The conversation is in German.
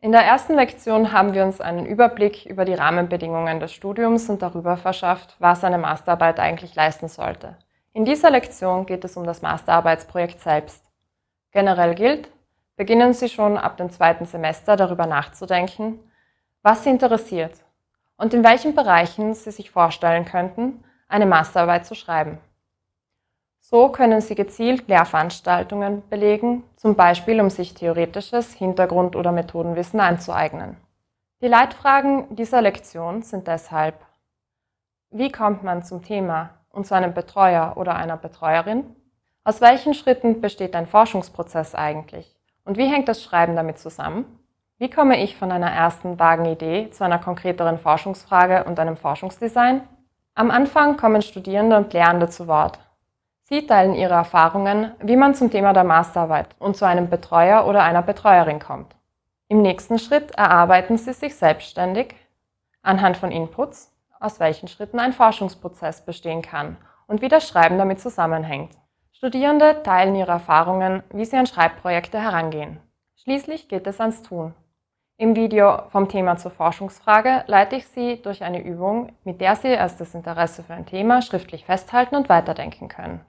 In der ersten Lektion haben wir uns einen Überblick über die Rahmenbedingungen des Studiums und darüber verschafft, was eine Masterarbeit eigentlich leisten sollte. In dieser Lektion geht es um das Masterarbeitsprojekt selbst. Generell gilt, beginnen Sie schon ab dem zweiten Semester darüber nachzudenken, was Sie interessiert und in welchen Bereichen Sie sich vorstellen könnten, eine Masterarbeit zu schreiben. So können Sie gezielt Lehrveranstaltungen belegen, zum Beispiel um sich theoretisches Hintergrund- oder Methodenwissen anzueignen. Die Leitfragen dieser Lektion sind deshalb Wie kommt man zum Thema und zu einem Betreuer oder einer Betreuerin? Aus welchen Schritten besteht ein Forschungsprozess eigentlich? Und wie hängt das Schreiben damit zusammen? Wie komme ich von einer ersten vagen Idee zu einer konkreteren Forschungsfrage und einem Forschungsdesign? Am Anfang kommen Studierende und Lehrende zu Wort Sie teilen ihre Erfahrungen, wie man zum Thema der Masterarbeit und zu einem Betreuer oder einer Betreuerin kommt. Im nächsten Schritt erarbeiten Sie sich selbstständig anhand von Inputs, aus welchen Schritten ein Forschungsprozess bestehen kann und wie das Schreiben damit zusammenhängt. Studierende teilen ihre Erfahrungen, wie sie an Schreibprojekte herangehen. Schließlich geht es ans Tun. Im Video vom Thema zur Forschungsfrage leite ich Sie durch eine Übung, mit der Sie erstes Interesse für ein Thema schriftlich festhalten und weiterdenken können.